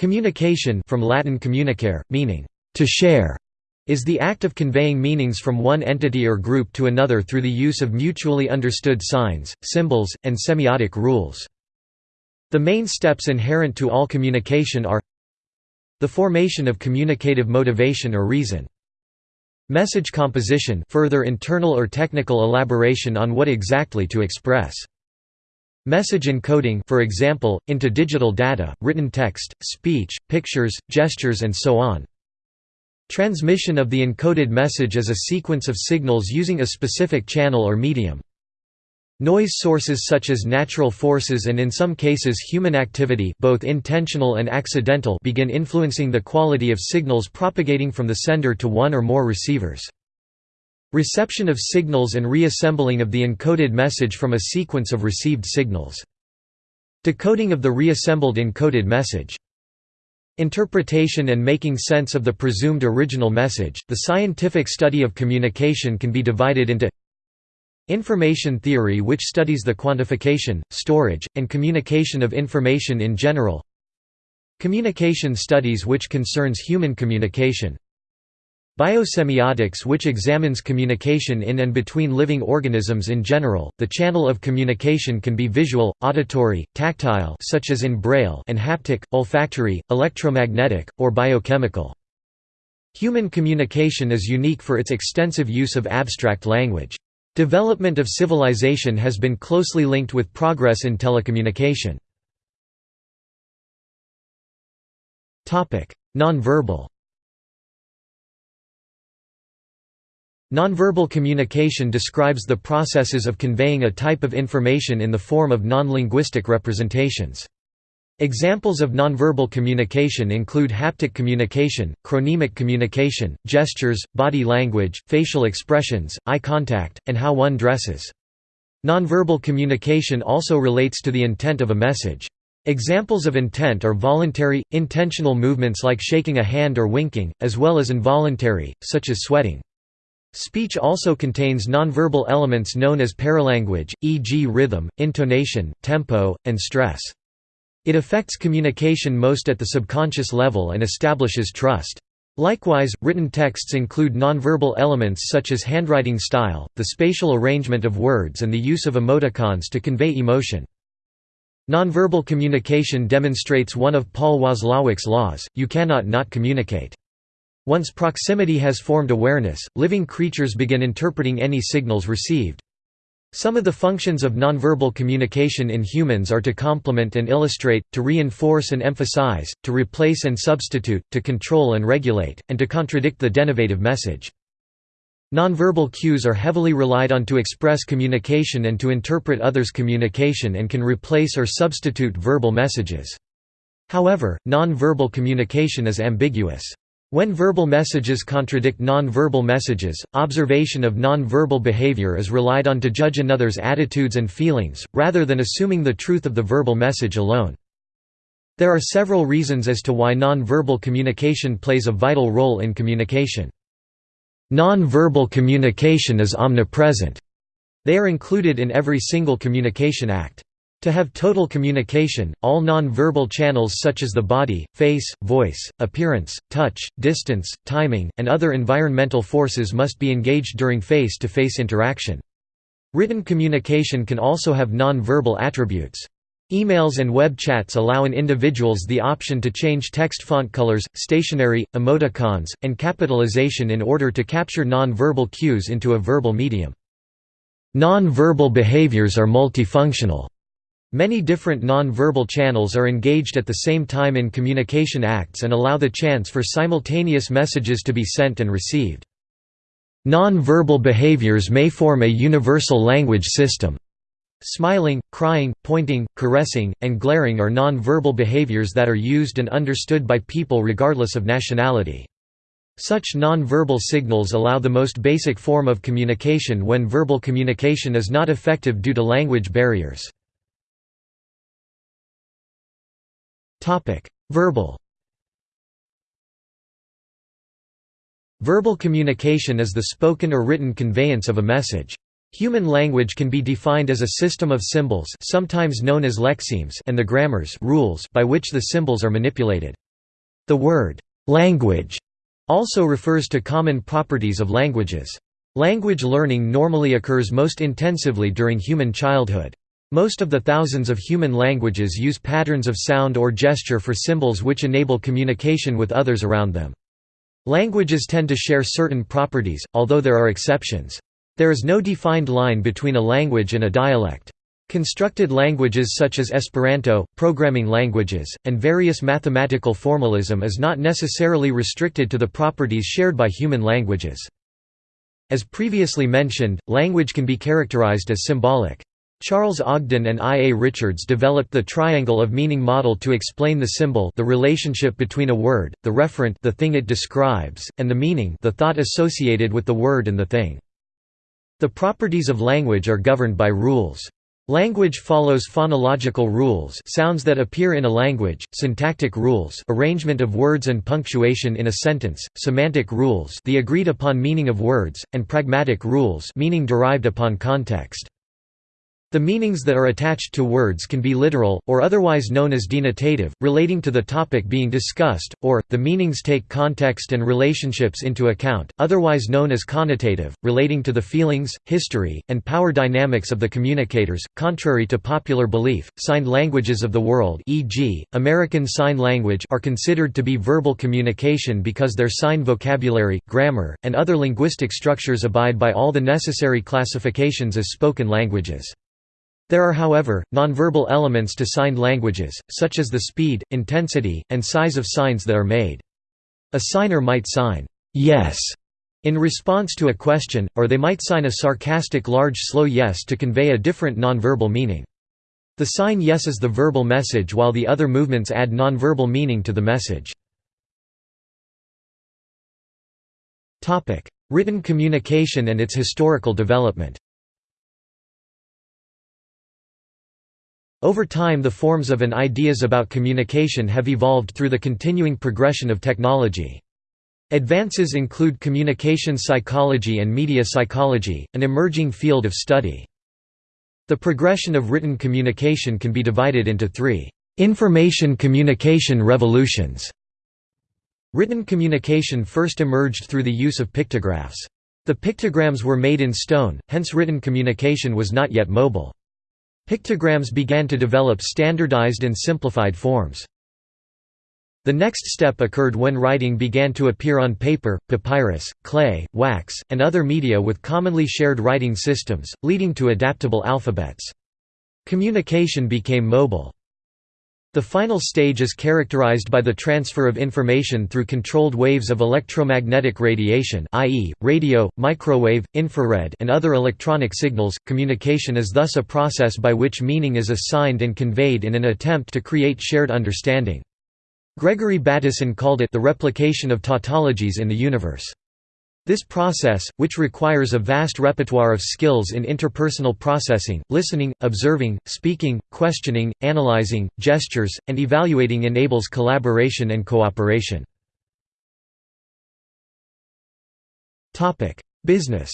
Communication from Latin communicare, meaning, to share, is the act of conveying meanings from one entity or group to another through the use of mutually understood signs, symbols, and semiotic rules. The main steps inherent to all communication are the formation of communicative motivation or reason. Message composition further internal or technical elaboration on what exactly to express. Message encoding for example, into digital data, written text, speech, pictures, gestures and so on. Transmission of the encoded message as a sequence of signals using a specific channel or medium. Noise sources such as natural forces and in some cases human activity both intentional and accidental begin influencing the quality of signals propagating from the sender to one or more receivers. Reception of signals and reassembling of the encoded message from a sequence of received signals. Decoding of the reassembled encoded message. Interpretation and making sense of the presumed original message. The scientific study of communication can be divided into Information theory which studies the quantification, storage, and communication of information in general Communication studies which concerns human communication Biosemiotics which examines communication in and between living organisms in general. The channel of communication can be visual, auditory, tactile such as in braille and haptic, olfactory, electromagnetic, or biochemical. Human communication is unique for its extensive use of abstract language. Development of civilization has been closely linked with progress in telecommunication. Nonverbal Nonverbal communication describes the processes of conveying a type of information in the form of non-linguistic representations. Examples of nonverbal communication include haptic communication, chronemic communication, gestures, body language, facial expressions, eye contact, and how one dresses. Nonverbal communication also relates to the intent of a message. Examples of intent are voluntary, intentional movements like shaking a hand or winking, as well as involuntary, such as sweating. Speech also contains nonverbal elements known as paralanguage, e.g. rhythm, intonation, tempo, and stress. It affects communication most at the subconscious level and establishes trust. Likewise, written texts include nonverbal elements such as handwriting style, the spatial arrangement of words and the use of emoticons to convey emotion. Nonverbal communication demonstrates one of Paul Watzlawick's laws, you cannot not communicate. Once proximity has formed awareness, living creatures begin interpreting any signals received. Some of the functions of nonverbal communication in humans are to complement and illustrate, to reinforce and emphasize, to replace and substitute, to control and regulate, and to contradict the denotative message. Nonverbal cues are heavily relied on to express communication and to interpret others' communication and can replace or substitute verbal messages. However, nonverbal communication is ambiguous. When verbal messages contradict non-verbal messages, observation of non-verbal behavior is relied on to judge another's attitudes and feelings, rather than assuming the truth of the verbal message alone. There are several reasons as to why non-verbal communication plays a vital role in communication. Non-verbal communication is omnipresent. They are included in every single communication act. To have total communication, all non-verbal channels such as the body, face, voice, appearance, touch, distance, timing, and other environmental forces must be engaged during face-to-face -face interaction. Written communication can also have non-verbal attributes. Emails and web chats allow an individuals the option to change text font colors, stationery, emoticons, and capitalization in order to capture non-verbal cues into a verbal medium. Non-verbal behaviors are multifunctional. Many different non-verbal channels are engaged at the same time in communication acts and allow the chance for simultaneous messages to be sent and received. Non-verbal behaviors may form a universal language system. Smiling, crying, pointing, caressing, and glaring are non-verbal behaviors that are used and understood by people regardless of nationality. Such non-verbal signals allow the most basic form of communication when verbal communication is not effective due to language barriers. Topic: Verbal. Verbal communication is the spoken or written conveyance of a message. Human language can be defined as a system of symbols sometimes known as lexemes and the grammars rules by which the symbols are manipulated. The word, "'language' also refers to common properties of languages. Language learning normally occurs most intensively during human childhood. Most of the thousands of human languages use patterns of sound or gesture for symbols which enable communication with others around them. Languages tend to share certain properties, although there are exceptions. There is no defined line between a language and a dialect. Constructed languages such as Esperanto, programming languages, and various mathematical formalism is not necessarily restricted to the properties shared by human languages. As previously mentioned, language can be characterized as symbolic. Charles Ogden and I. A. Richards developed the triangle of meaning model to explain the symbol the relationship between a word, the referent the thing it describes, and the meaning the thought associated with the word and the thing. The properties of language are governed by rules. Language follows phonological rules sounds that appear in a language, syntactic rules arrangement of words and punctuation in a sentence, semantic rules the agreed-upon meaning of words, and pragmatic rules meaning derived upon context. The meanings that are attached to words can be literal, or otherwise known as denotative, relating to the topic being discussed, or, the meanings take context and relationships into account, otherwise known as connotative, relating to the feelings, history, and power dynamics of the communicators. Contrary to popular belief, signed languages of the world e.g., American Sign Language are considered to be verbal communication because their sign vocabulary, grammar, and other linguistic structures abide by all the necessary classifications as spoken languages. There are however, nonverbal elements to signed languages, such as the speed, intensity, and size of signs that are made. A signer might sign, yes, in response to a question, or they might sign a sarcastic large slow yes to convey a different nonverbal meaning. The sign yes is the verbal message while the other movements add nonverbal meaning to the message. Written communication and its historical development Over time the forms of and ideas about communication have evolved through the continuing progression of technology. Advances include communication psychology and media psychology, an emerging field of study. The progression of written communication can be divided into three information communication revolutions. Written communication first emerged through the use of pictographs. The pictograms were made in stone, hence written communication was not yet mobile. Pictograms began to develop standardized and simplified forms. The next step occurred when writing began to appear on paper, papyrus, clay, wax, and other media with commonly shared writing systems, leading to adaptable alphabets. Communication became mobile. The final stage is characterized by the transfer of information through controlled waves of electromagnetic radiation i.e., radio, microwave, infrared and other electronic signals. Communication is thus a process by which meaning is assigned and conveyed in an attempt to create shared understanding. Gregory Bateson called it the replication of tautologies in the universe. This process, which requires a vast repertoire of skills in interpersonal processing, listening, observing, speaking, questioning, analyzing, gestures, and evaluating enables collaboration and cooperation. Business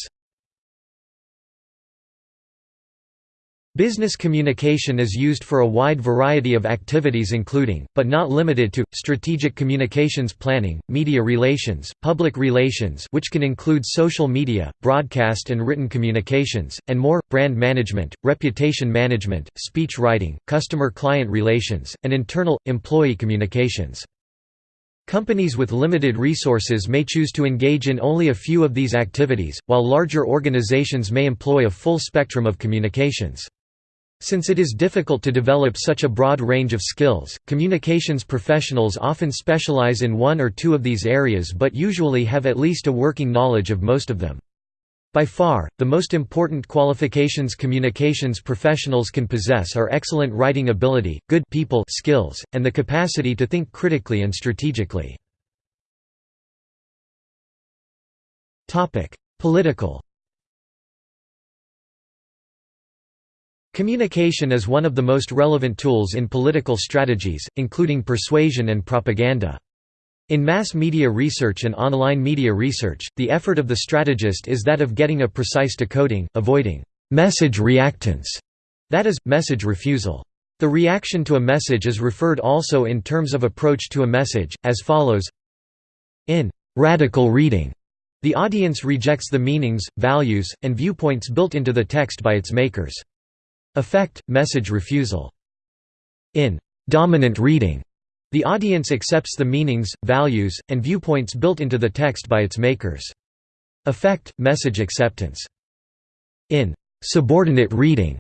Business communication is used for a wide variety of activities including, but not limited to, strategic communications planning, media relations, public relations which can include social media, broadcast and written communications, and more, brand management, reputation management, speech writing, customer-client relations, and internal, employee communications. Companies with limited resources may choose to engage in only a few of these activities, while larger organizations may employ a full spectrum of communications. Since it is difficult to develop such a broad range of skills, communications professionals often specialize in one or two of these areas but usually have at least a working knowledge of most of them. By far, the most important qualifications communications professionals can possess are excellent writing ability, good people skills, and the capacity to think critically and strategically. Political Communication is one of the most relevant tools in political strategies, including persuasion and propaganda. In mass media research and online media research, the effort of the strategist is that of getting a precise decoding, avoiding «message reactance», that is, message refusal. The reaction to a message is referred also in terms of approach to a message, as follows In radical reading, the audience rejects the meanings, values, and viewpoints built into the text by its makers. Effect, message refusal. In dominant reading, the audience accepts the meanings, values, and viewpoints built into the text by its makers. Effect, message acceptance. In subordinate reading,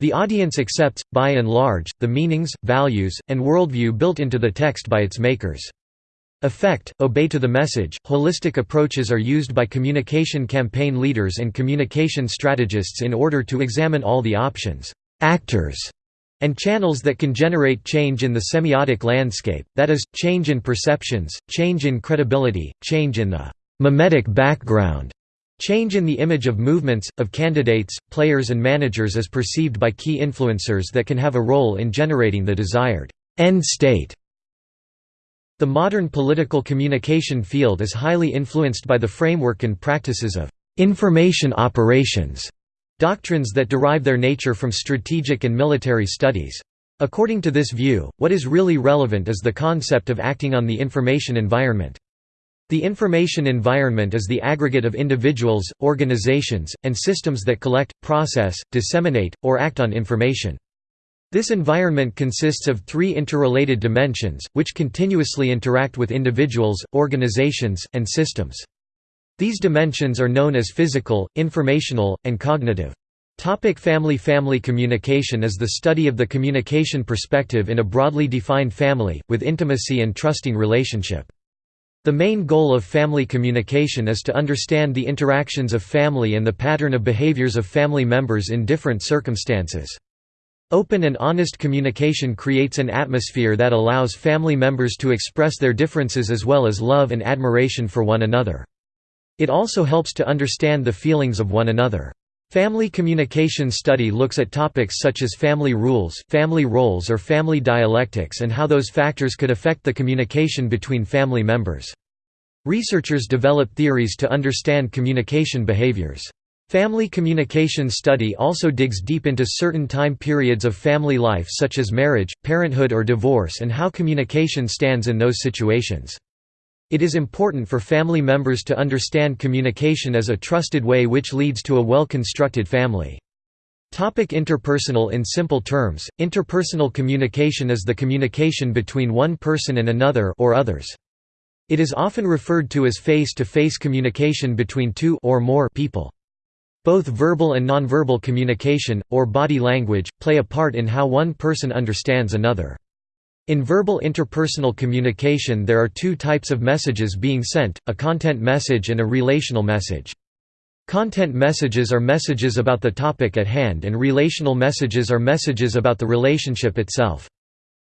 the audience accepts, by and large, the meanings, values, and worldview built into the text by its makers. Effect, obey to the message. Holistic approaches are used by communication campaign leaders and communication strategists in order to examine all the options, actors, and channels that can generate change in the semiotic landscape, that is, change in perceptions, change in credibility, change in the mimetic background, change in the image of movements, of candidates, players and managers as perceived by key influencers that can have a role in generating the desired end state. The modern political communication field is highly influenced by the framework and practices of information operations, doctrines that derive their nature from strategic and military studies. According to this view, what is really relevant is the concept of acting on the information environment. The information environment is the aggregate of individuals, organizations, and systems that collect, process, disseminate, or act on information. This environment consists of three interrelated dimensions, which continuously interact with individuals, organizations, and systems. These dimensions are known as physical, informational, and cognitive. Topic family Family communication is the study of the communication perspective in a broadly defined family, with intimacy and trusting relationship. The main goal of family communication is to understand the interactions of family and the pattern of behaviors of family members in different circumstances. Open and honest communication creates an atmosphere that allows family members to express their differences as well as love and admiration for one another. It also helps to understand the feelings of one another. Family communication study looks at topics such as family rules, family roles or family dialectics and how those factors could affect the communication between family members. Researchers develop theories to understand communication behaviors. Family communication study also digs deep into certain time periods of family life such as marriage, parenthood or divorce and how communication stands in those situations. It is important for family members to understand communication as a trusted way which leads to a well-constructed family. Topic interpersonal In simple terms, interpersonal communication is the communication between one person and another or others. It is often referred to as face-to-face -face communication between two or more people. Both verbal and nonverbal communication, or body language, play a part in how one person understands another. In verbal interpersonal communication there are two types of messages being sent, a content message and a relational message. Content messages are messages about the topic at hand and relational messages are messages about the relationship itself.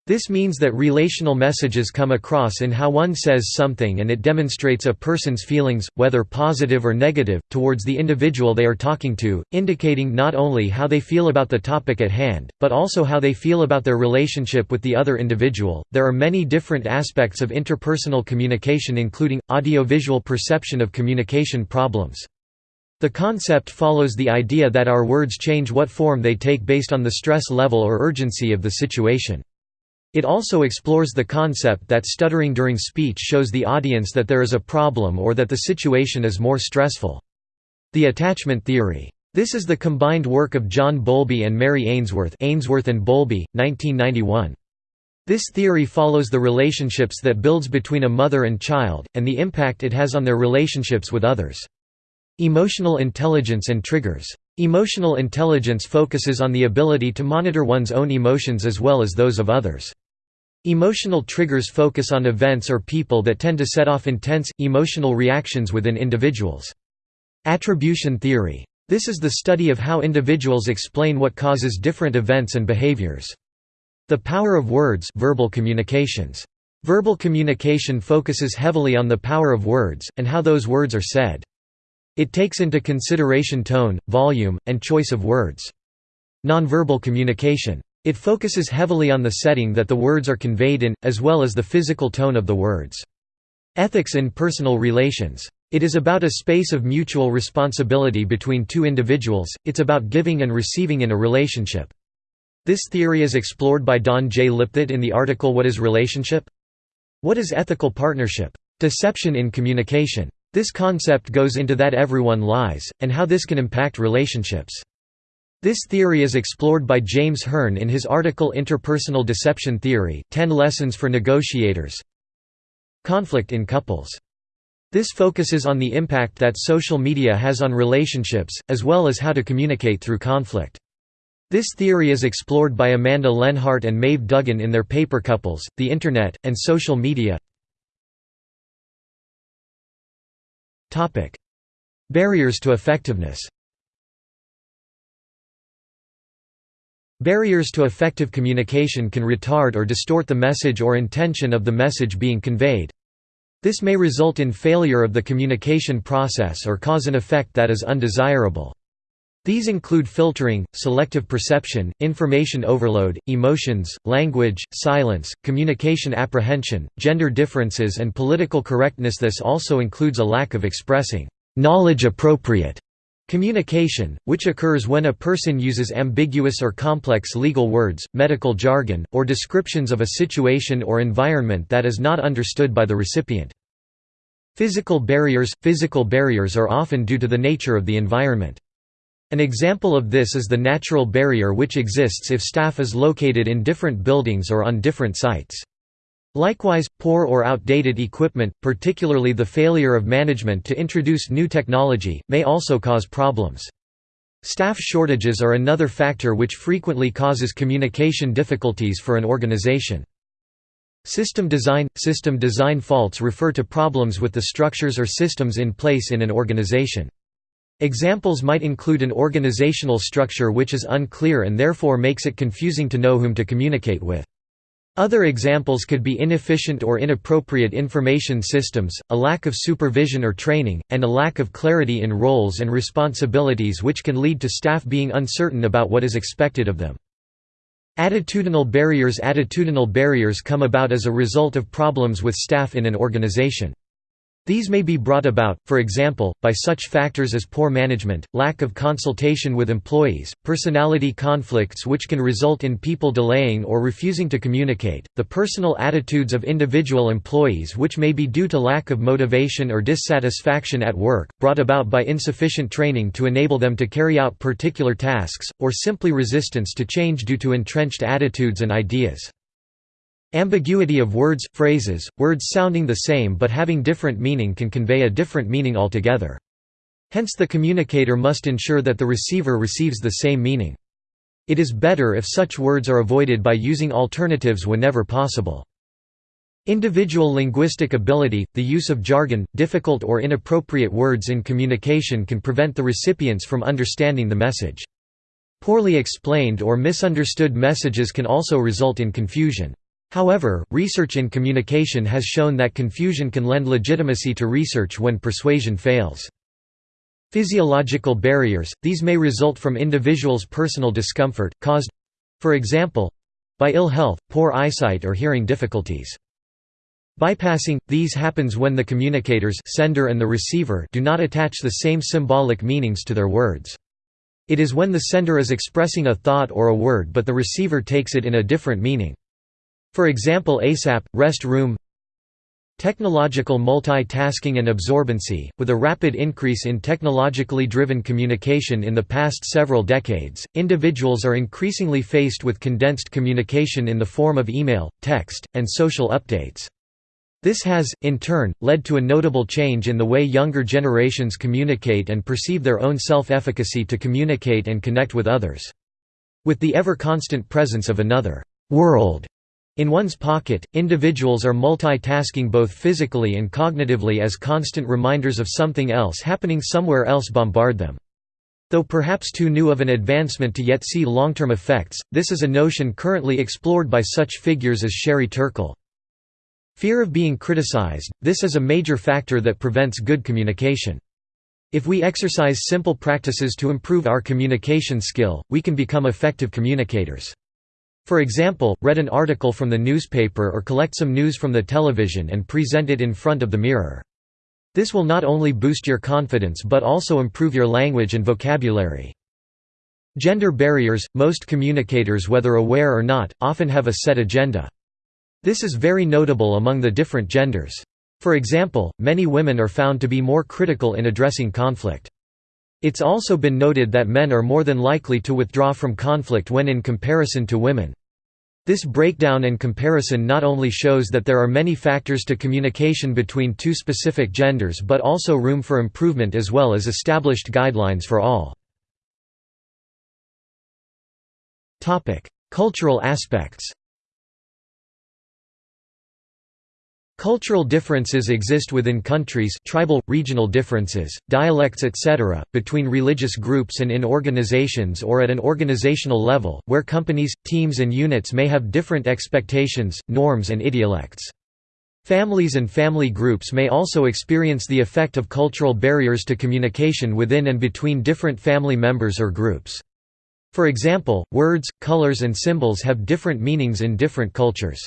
This means that relational messages come across in how one says something and it demonstrates a person's feelings, whether positive or negative, towards the individual they are talking to, indicating not only how they feel about the topic at hand, but also how they feel about their relationship with the other individual. There are many different aspects of interpersonal communication, including audiovisual perception of communication problems. The concept follows the idea that our words change what form they take based on the stress level or urgency of the situation. It also explores the concept that stuttering during speech shows the audience that there is a problem or that the situation is more stressful. The attachment theory. This is the combined work of John Bowlby and Mary Ainsworth Ainsworth and Bowlby, 1991. This theory follows the relationships that builds between a mother and child, and the impact it has on their relationships with others. Emotional intelligence and triggers. Emotional intelligence focuses on the ability to monitor one's own emotions as well as those of others. Emotional triggers focus on events or people that tend to set off intense, emotional reactions within individuals. Attribution theory. This is the study of how individuals explain what causes different events and behaviors. The power of words verbal communications. Verbal communication focuses heavily on the power of words, and how those words are said. It takes into consideration tone, volume, and choice of words. Nonverbal communication. It focuses heavily on the setting that the words are conveyed in, as well as the physical tone of the words. Ethics in personal relations. It is about a space of mutual responsibility between two individuals, it's about giving and receiving in a relationship. This theory is explored by Dawn J. Lipthrott in the article What is Relationship? What is ethical partnership? Deception in communication. This concept goes into that everyone lies, and how this can impact relationships. This theory is explored by James Hearn in his article Interpersonal Deception Theory, 10 Lessons for Negotiators Conflict in Couples. This focuses on the impact that social media has on relationships, as well as how to communicate through conflict. This theory is explored by Amanda Lenhart and Maeve Duggan in their paper Couples, the Internet, and Social Media Barriers to effectiveness Barriers to effective communication can retard or distort the message or intention of the message being conveyed. This may result in failure of the communication process or cause an effect that is undesirable. These include filtering, selective perception, information overload, emotions, language, silence, communication apprehension, gender differences and political correctness This also includes a lack of expressing knowledge-appropriate communication, which occurs when a person uses ambiguous or complex legal words, medical jargon, or descriptions of a situation or environment that is not understood by the recipient. Physical barriers – Physical barriers are often due to the nature of the environment. An example of this is the natural barrier which exists if staff is located in different buildings or on different sites. Likewise, poor or outdated equipment, particularly the failure of management to introduce new technology, may also cause problems. Staff shortages are another factor which frequently causes communication difficulties for an organization. System design – System design faults refer to problems with the structures or systems in place in an organization. Examples might include an organizational structure which is unclear and therefore makes it confusing to know whom to communicate with. Other examples could be inefficient or inappropriate information systems, a lack of supervision or training, and a lack of clarity in roles and responsibilities which can lead to staff being uncertain about what is expected of them. Attitudinal barriers Attitudinal barriers come about as a result of problems with staff in an organization. These may be brought about, for example, by such factors as poor management, lack of consultation with employees, personality conflicts which can result in people delaying or refusing to communicate, the personal attitudes of individual employees which may be due to lack of motivation or dissatisfaction at work, brought about by insufficient training to enable them to carry out particular tasks, or simply resistance to change due to entrenched attitudes and ideas. Ambiguity of words, phrases, words sounding the same but having different meaning can convey a different meaning altogether. Hence the communicator must ensure that the receiver receives the same meaning. It is better if such words are avoided by using alternatives whenever possible. Individual linguistic ability, the use of jargon, difficult or inappropriate words in communication can prevent the recipients from understanding the message. Poorly explained or misunderstood messages can also result in confusion. However, research in communication has shown that confusion can lend legitimacy to research when persuasion fails. Physiological barriers – These may result from individuals' personal discomfort, caused—for example—by ill health, poor eyesight or hearing difficulties. Bypassing – These happens when the communicators sender and the receiver do not attach the same symbolic meanings to their words. It is when the sender is expressing a thought or a word but the receiver takes it in a different meaning. For example ASAP, rest room Technological multitasking and absorbency, with a rapid increase in technologically driven communication in the past several decades, individuals are increasingly faced with condensed communication in the form of email, text, and social updates. This has, in turn, led to a notable change in the way younger generations communicate and perceive their own self-efficacy to communicate and connect with others. With the ever-constant presence of another world in one's pocket, individuals are multitasking both physically and cognitively as constant reminders of something else happening somewhere else bombard them. Though perhaps too new of an advancement to yet see long-term effects, this is a notion currently explored by such figures as Sherry Turkle. Fear of being criticized – this is a major factor that prevents good communication. If we exercise simple practices to improve our communication skill, we can become effective communicators. For example, read an article from the newspaper or collect some news from the television and present it in front of the mirror. This will not only boost your confidence but also improve your language and vocabulary. Gender barriers – Most communicators whether aware or not, often have a set agenda. This is very notable among the different genders. For example, many women are found to be more critical in addressing conflict. It's also been noted that men are more than likely to withdraw from conflict when in comparison to women. This breakdown and comparison not only shows that there are many factors to communication between two specific genders but also room for improvement as well as established guidelines for all. Cultural aspects Cultural differences exist within countries tribal, regional differences, dialects etc., between religious groups and in organizations or at an organizational level, where companies, teams and units may have different expectations, norms and idiolects. Families and family groups may also experience the effect of cultural barriers to communication within and between different family members or groups. For example, words, colors and symbols have different meanings in different cultures.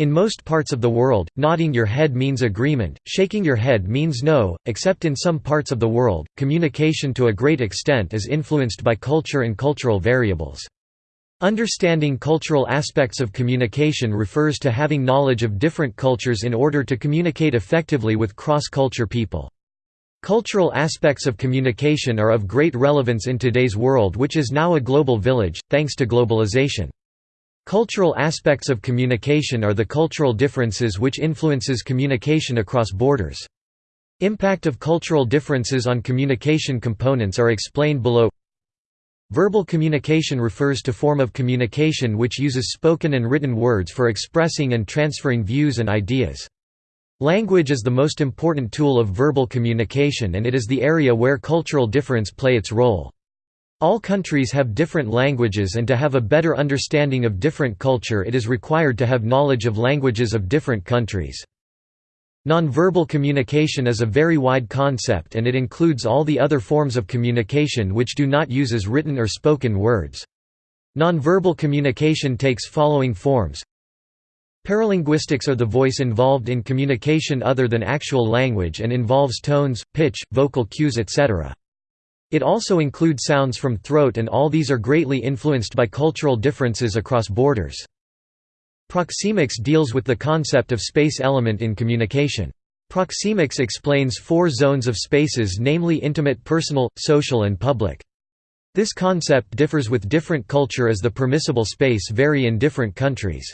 In most parts of the world, nodding your head means agreement, shaking your head means no, except in some parts of the world, communication to a great extent is influenced by culture and cultural variables. Understanding cultural aspects of communication refers to having knowledge of different cultures in order to communicate effectively with cross-culture people. Cultural aspects of communication are of great relevance in today's world which is now a global village, thanks to globalization. Cultural aspects of communication are the cultural differences which influences communication across borders. Impact of cultural differences on communication components are explained below Verbal communication refers to form of communication which uses spoken and written words for expressing and transferring views and ideas. Language is the most important tool of verbal communication and it is the area where cultural difference play its role. All countries have different languages and to have a better understanding of different culture it is required to have knowledge of languages of different countries. Nonverbal communication is a very wide concept and it includes all the other forms of communication which do not use as written or spoken words. Nonverbal communication takes following forms Paralinguistics are the voice involved in communication other than actual language and involves tones, pitch, vocal cues etc. It also includes sounds from throat and all these are greatly influenced by cultural differences across borders. Proxemics deals with the concept of space element in communication. Proxemics explains four zones of spaces namely intimate personal, social and public. This concept differs with different culture as the permissible space vary in different countries.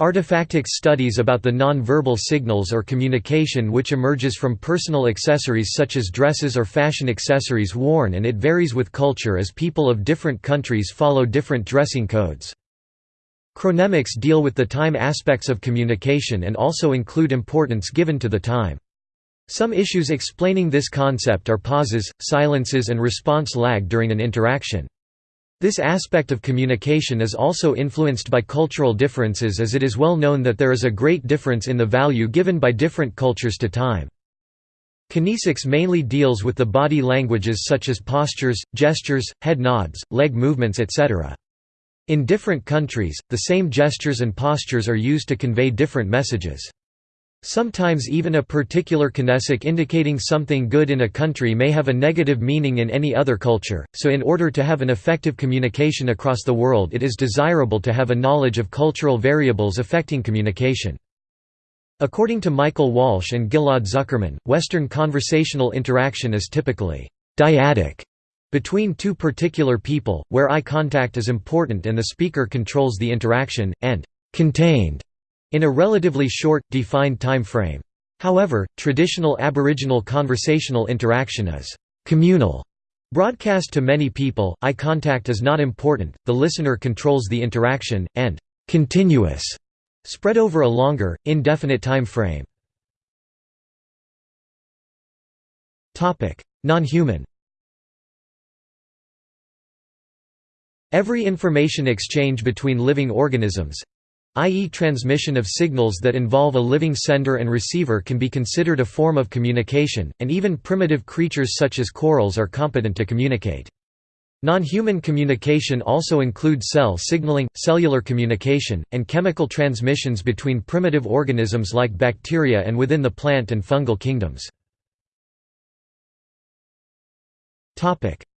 Artifactics studies about the non-verbal signals or communication which emerges from personal accessories such as dresses or fashion accessories worn and it varies with culture as people of different countries follow different dressing codes. Chronemics deal with the time aspects of communication and also include importance given to the time. Some issues explaining this concept are pauses, silences and response lag during an interaction. This aspect of communication is also influenced by cultural differences as it is well known that there is a great difference in the value given by different cultures to time. Kinesics mainly deals with the body languages such as postures, gestures, head nods, leg movements etc. In different countries, the same gestures and postures are used to convey different messages. Sometimes even a particular kinesic indicating something good in a country may have a negative meaning in any other culture, so in order to have an effective communication across the world it is desirable to have a knowledge of cultural variables affecting communication. According to Michael Walsh and Ghil'ad Zuckermann, Western conversational interaction is typically «dyadic» between two particular people, where eye contact is important and the speaker controls the interaction, and «contained» in a relatively short, defined time frame. However, traditional Aboriginal conversational interaction is communal. Broadcast to many people, eye contact is not important, the listener controls the interaction, and continuous, spread over a longer, indefinite time frame. Non-human Every information exchange between living organisms, i.e. transmission of signals that involve a living sender and receiver can be considered a form of communication, and even primitive creatures such as corals are competent to communicate. Non-human communication also includes cell signaling, cellular communication, and chemical transmissions between primitive organisms like bacteria and within the plant and fungal kingdoms.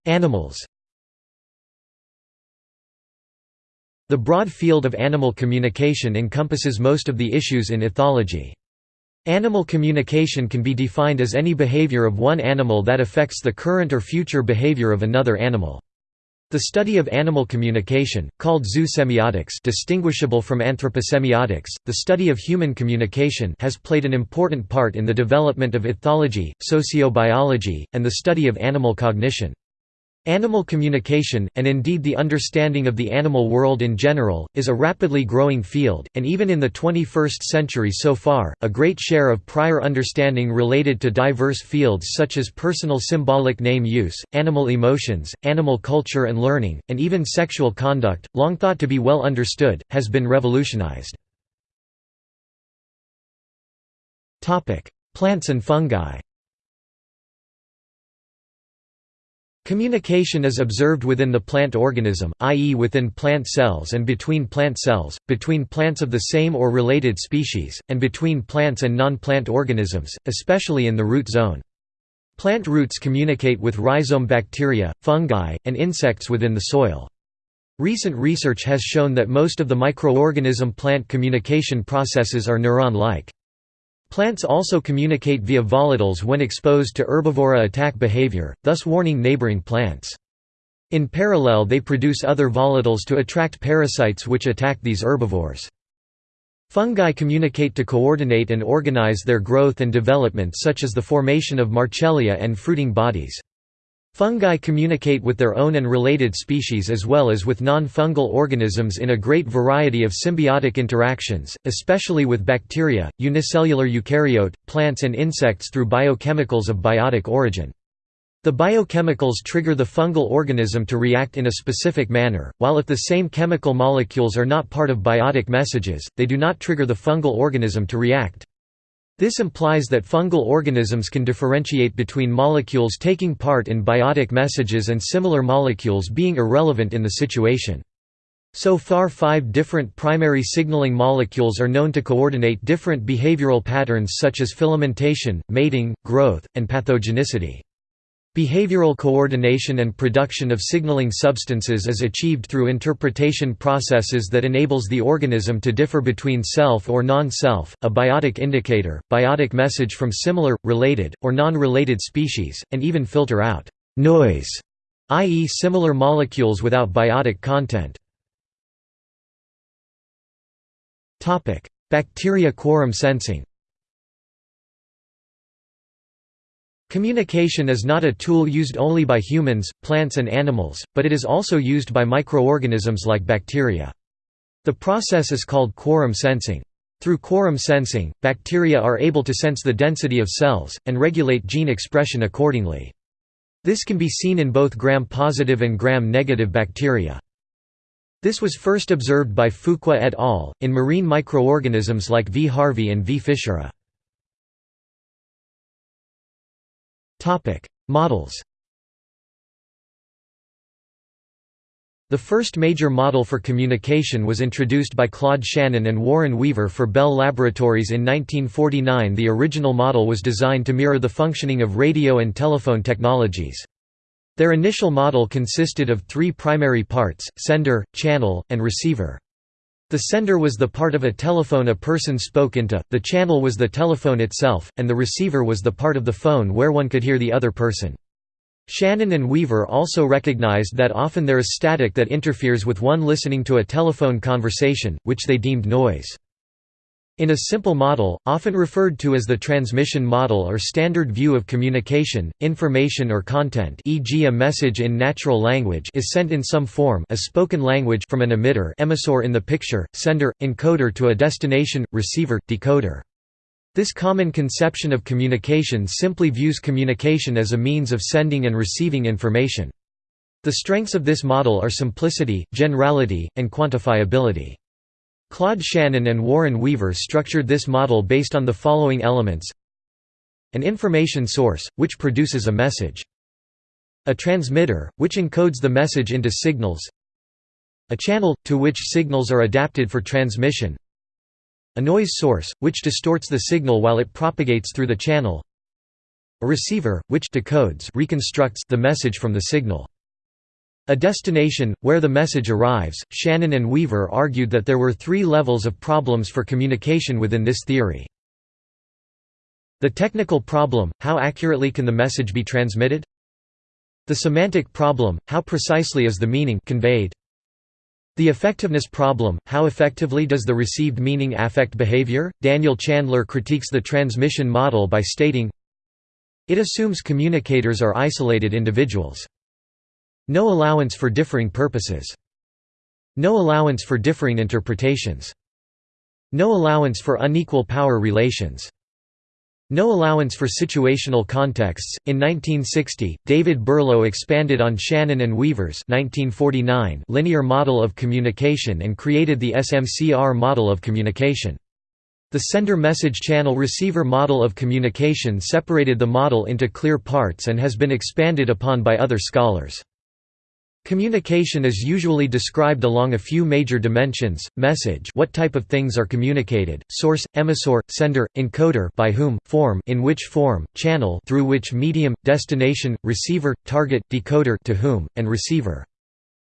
Animals The broad field of animal communication encompasses most of the issues in ethology. Animal communication can be defined as any behavior of one animal that affects the current or future behavior of another animal. The study of animal communication, called zoosemiotics distinguishable from anthroposemiotics, the study of human communication has played an important part in the development of ethology, sociobiology, and the study of animal cognition. Animal communication, and indeed the understanding of the animal world in general, is a rapidly growing field, and even in the 21st century so far, a great share of prior understanding related to diverse fields such as personal symbolic name use, animal emotions, animal culture and learning, and even sexual conduct, long thought to be well understood, has been revolutionized. Plants and fungi Communication is observed within the plant organism, i.e. within plant cells and between plant cells, between plants of the same or related species, and between plants and non-plant organisms, especially in the root zone. Plant roots communicate with rhizome bacteria, fungi, and insects within the soil. Recent research has shown that most of the microorganism plant communication processes are neuron-like. Plants also communicate via volatiles when exposed to herbivory attack behavior, thus warning neighboring plants. In parallel they produce other volatiles to attract parasites which attack these herbivores. Fungi communicate to coordinate and organize their growth and development such as the formation of mycelia and fruiting bodies. Fungi communicate with their own and related species as well as with non-fungal organisms in a great variety of symbiotic interactions, especially with bacteria, unicellular eukaryote, plants and insects through biochemicals of biotic origin. The biochemicals trigger the fungal organism to react in a specific manner, while if the same chemical molecules are not part of biotic messages, they do not trigger the fungal organism to react. This implies that fungal organisms can differentiate between molecules taking part in biotic messages and similar molecules being irrelevant in the situation. So far five different primary signaling molecules are known to coordinate different behavioral patterns such as filamentation, mating, growth, and pathogenicity. Behavioral coordination and production of signaling substances is achieved through interpretation processes that enables the organism to differ between self or non-self, a biotic indicator, biotic message from similar, related, or non-related species, and even filter out «noise», i.e. similar molecules without biotic content. Bacteria quorum sensing Communication is not a tool used only by humans, plants and animals, but it is also used by microorganisms like bacteria. The process is called quorum sensing. Through quorum sensing, bacteria are able to sense the density of cells, and regulate gene expression accordingly. This can be seen in both gram-positive and gram-negative bacteria. This was first observed by Fuqua et al., in marine microorganisms like V. harvey and V. fischeri. Models The first major model for communication was introduced by Claude Shannon and Warren Weaver for Bell Laboratories in 1949 The original model was designed to mirror the functioning of radio and telephone technologies. Their initial model consisted of three primary parts, sender, channel, and receiver. The sender was the part of a telephone a person spoke into, the channel was the telephone itself, and the receiver was the part of the phone where one could hear the other person. Shannon and Weaver also recognized that often there is static that interferes with one listening to a telephone conversation, which they deemed noise. In a simple model, often referred to as the transmission model or standard view of communication, information or content e.g. a message in natural language is sent in some form a spoken language from an emitter emissor in the picture, sender, encoder to a destination, receiver, decoder. This common conception of communication simply views communication as a means of sending and receiving information. The strengths of this model are simplicity, generality, and quantifiability. Claude Shannon and Warren Weaver structured this model based on the following elements. An information source, which produces a message. A transmitter, which encodes the message into signals. A channel, to which signals are adapted for transmission. A noise source, which distorts the signal while it propagates through the channel. A receiver, which decodes reconstructs the message from the signal A destination, where the message arrives. Shannon and Weaver argued that there were three levels of problems for communication within this theory. The technical problem, how accurately can the message be transmitted? The semantic problem, how precisely is the meaning conveyed? The effectiveness problem, how effectively does the received meaning affect behavior? Daniel Chandler critiques the transmission model by stating, It assumes communicators are isolated individuals. No allowance for differing purposes. No allowance for differing interpretations. No allowance for unequal power relations. No allowance for situational contexts. In 1960, David Berlo expanded on Shannon and Weaver's 1949 linear model of communication and created the SMCR model of communication. The sender message channel receiver model of communication separated the model into clear parts and has been expanded upon by other scholars. Communication is usually described along a few major dimensions: message, what type of things are communicated; source, emissor, sender, encoder, by whom, form, in which form, channel, through which medium, destination, receiver, target, decoder, to whom, and receiver.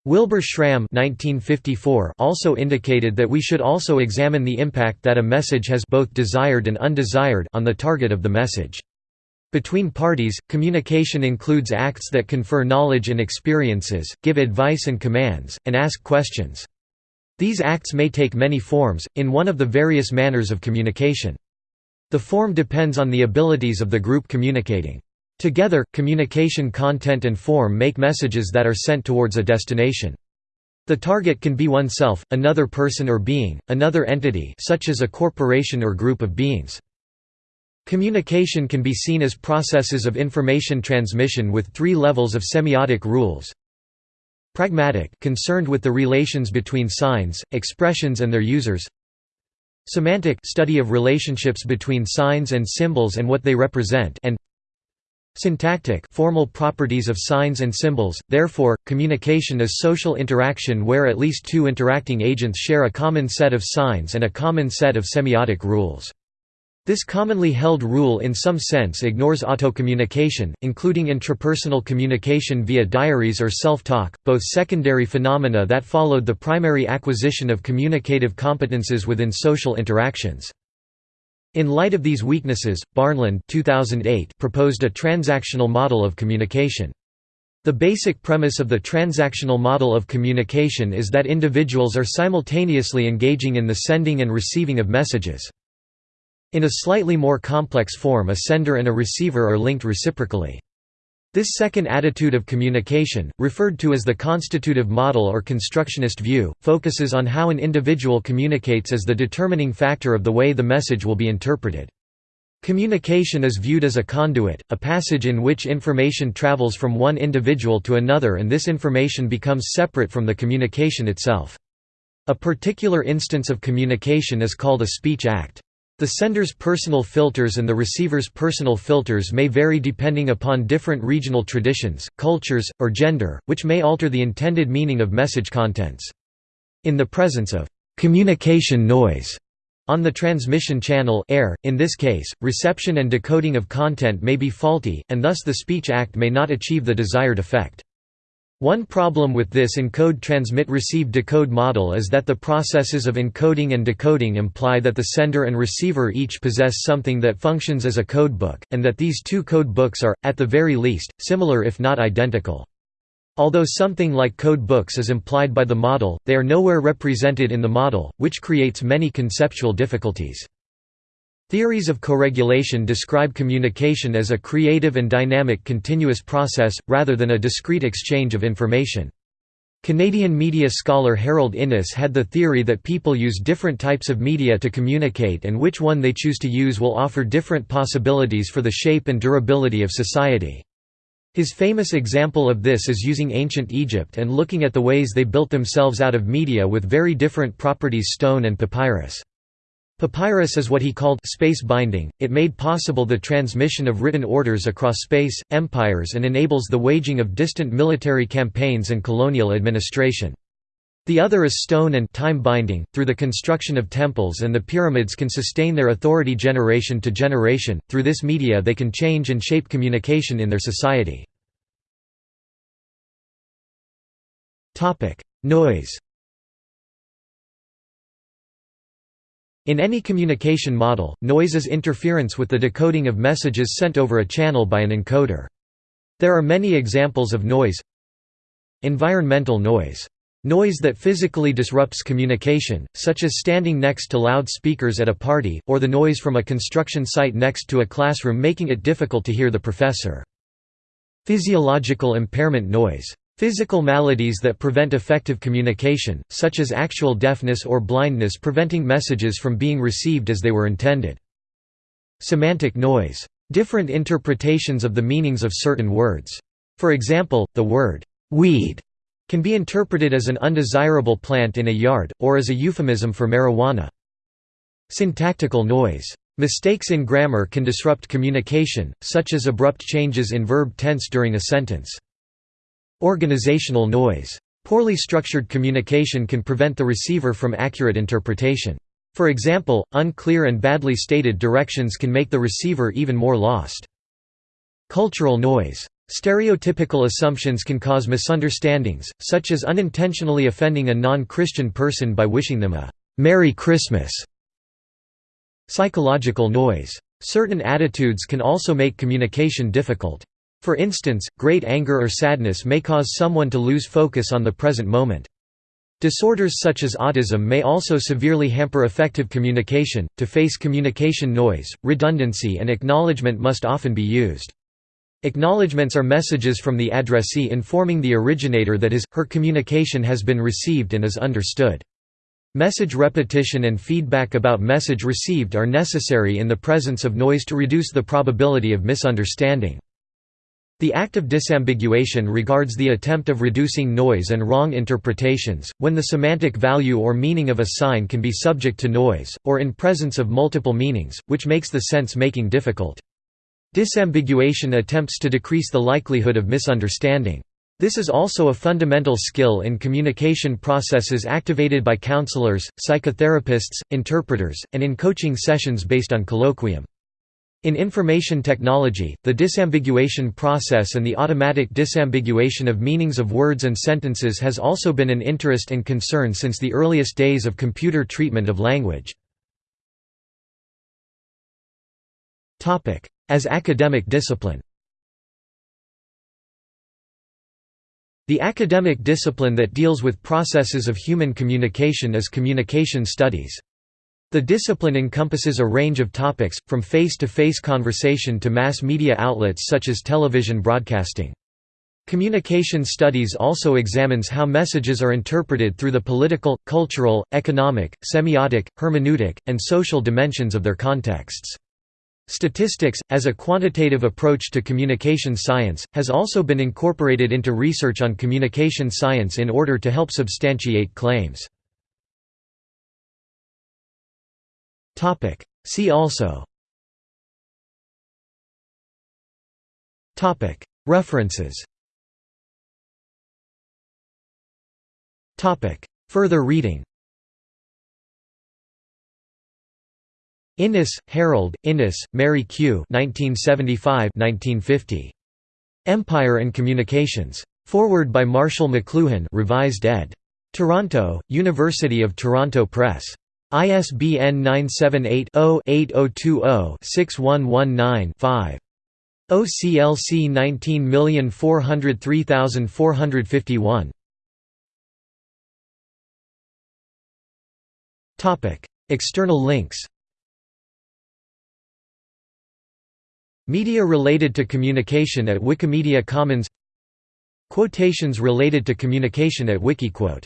Wilbur Schramm 1954 also indicated that we should also examine the impact that a message has both desired and undesired on the target of the message. Between parties, communication includes acts that confer knowledge and experiences, give advice and commands, and ask questions. These acts may take many forms, in one of the various manners of communication. The form depends on the abilities of the group communicating. Together, communication content and form make messages that are sent towards a destination. The target can be oneself, another person or being, another entity such as a corporation or group of beings. Communication can be seen as processes of information transmission with three levels of semiotic rules. Pragmatic concerned with the relations between signs, expressions and their users. Semantic study of relationships between signs and symbols and what they represent and Syntactic formal properties of signs and symbols, therefore, communication is social interaction where at least two interacting agents share a common set of signs and a common set of semiotic rules. This commonly held rule in some sense ignores autocommunication, including intrapersonal communication via diaries or self-talk, both secondary phenomena that followed the primary acquisition of communicative competences within social interactions. In light of these weaknesses, Barnlund 2008 proposed a transactional model of communication. The basic premise of the transactional model of communication is that individuals are simultaneously engaging in the sending and receiving of messages. In a slightly more complex form a sender and a receiver are linked reciprocally. This second attitude of communication, referred to as the constitutive model or constructionist view, focuses on how an individual communicates as the determining factor of the way the message will be interpreted. Communication is viewed as a conduit, a passage in which information travels from one individual to another and this information becomes separate from the communication itself. A particular instance of communication is called a speech act. The sender's personal filters and the receiver's personal filters may vary depending upon different regional traditions, cultures, or gender, which may alter the intended meaning of message contents. In the presence of communication noise on the transmission channel air, in this case, reception and decoding of content may be faulty, and thus the speech act may not achieve the desired effect. One problem with this encode-transmit-receive-decode model is that the processes of encoding and decoding imply that the sender and receiver each possess something that functions as a codebook, and that these two codebooks are, at the very least, similar if not identical. Although something like codebooks is implied by the model, they are nowhere represented in the model, which creates many conceptual difficulties. Theories of coregulation describe communication as a creative and dynamic continuous process, rather than a discrete exchange of information. Canadian media scholar Harold Innis had the theory that people use different types of media to communicate and which one they choose to use will offer different possibilities for the shape and durability of society. His famous example of this is using ancient Egypt and looking at the ways they built themselves out of media with very different properties stone and papyrus. Papyrus is what he called space binding, it made possible the transmission of written orders across space, empires and enables the waging of distant military campaigns and colonial administration. The other is stone and time binding, through the construction of temples and the pyramids can sustain their authority generation to generation, through this media they can change and shape communication in their society. Noise In any communication model, noise is interference with the decoding of messages sent over a channel by an encoder. There are many examples of noise Environmental noise. Noise that physically disrupts communication, such as standing next to loudspeakers at a party, or the noise from a construction site next to a classroom making it difficult to hear the professor. Physiological impairment noise. Physical maladies that prevent effective communication, such as actual deafness or blindness preventing messages from being received as they were intended. Semantic noise. Different interpretations of the meanings of certain words. For example, the word, "'weed' can be interpreted as an undesirable plant in a yard, or as a euphemism for marijuana. Syntactical noise. Mistakes in grammar can disrupt communication, such as abrupt changes in verb tense during a sentence. Organizational noise. Poorly structured communication can prevent the receiver from accurate interpretation. For example, unclear and badly stated directions can make the receiver even more lost. Cultural noise. Stereotypical assumptions can cause misunderstandings, such as unintentionally offending a non-Christian person by wishing them a «Merry Christmas». Psychological noise. Certain attitudes can also make communication difficult. For instance, great anger or sadness may cause someone to lose focus on the present moment. Disorders such as autism may also severely hamper effective communication. To face communication noise, redundancy and acknowledgement must often be used. Acknowledgements are messages from the addressee informing the originator that his, her communication has been received and is understood. Message repetition and feedback about message received are necessary in the presence of noise to reduce the probability of misunderstanding. The act of disambiguation regards the attempt of reducing noise and wrong interpretations, when the semantic value or meaning of a sign can be subject to noise, or in presence of multiple meanings, which makes the sense-making difficult. Disambiguation attempts to decrease the likelihood of misunderstanding. This is also a fundamental skill in communication processes activated by counselors, psychotherapists, interpreters, and in coaching sessions based on colloquium. In information technology, the disambiguation process and the automatic disambiguation of meanings of words and sentences has also been an interest and concern since the earliest days of computer treatment of language. As academic discipline The academic discipline that deals with processes of human communication is communication studies. The discipline encompasses a range of topics, from face-to-face -face conversation to mass media outlets such as television broadcasting. Communication studies also examines how messages are interpreted through the political, cultural, economic, semiotic, hermeneutic, and social dimensions of their contexts. Statistics, as a quantitative approach to communication science, has also been incorporated into research on communication science in order to help substantiate claims. Topic. See also. Topic. References. Topic. Further reading. Innis, Harold, Innis, Mary Q. 1975–1950. Empire and Communications. Foreword by Marshall McLuhan, revised ed. Toronto: University of Toronto Press. ISBN 978-0-8020-6119-5. OCLC 19403451. External links Media related to communication at Wikimedia Commons Quotations related to communication at Wikiquote